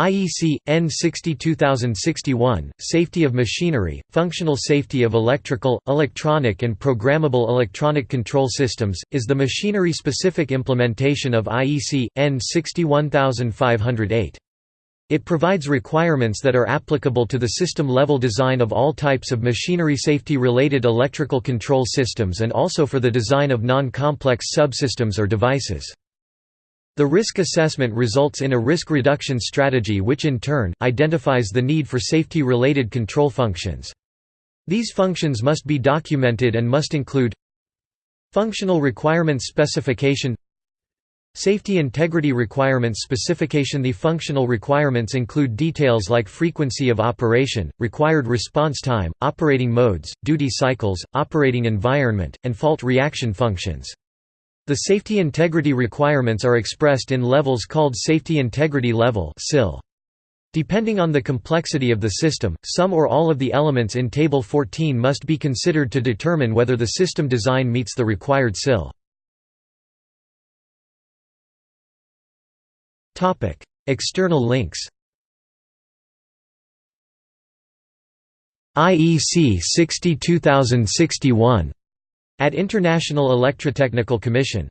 IEC EN 62061 Safety of machinery, functional safety of electrical, electronic and programmable electronic control systems is the machinery specific implementation of IEC EN 61508. It provides requirements that are applicable to the system level design of all types of machinery safety related electrical control systems and also for the design of non-complex subsystems or devices. The risk assessment results in a risk reduction strategy which in turn, identifies the need for safety-related control functions. These functions must be documented and must include Functional Requirements Specification Safety Integrity Requirements Specification The functional requirements include details like frequency of operation, required response time, operating modes, duty cycles, operating environment, and fault reaction functions. The safety integrity requirements are expressed in levels called safety integrity level Depending on the complexity of the system, some or all of the elements in Table 14 must be considered to determine whether the system design meets the required SIL. External links. IEC 62061 at International Electrotechnical Commission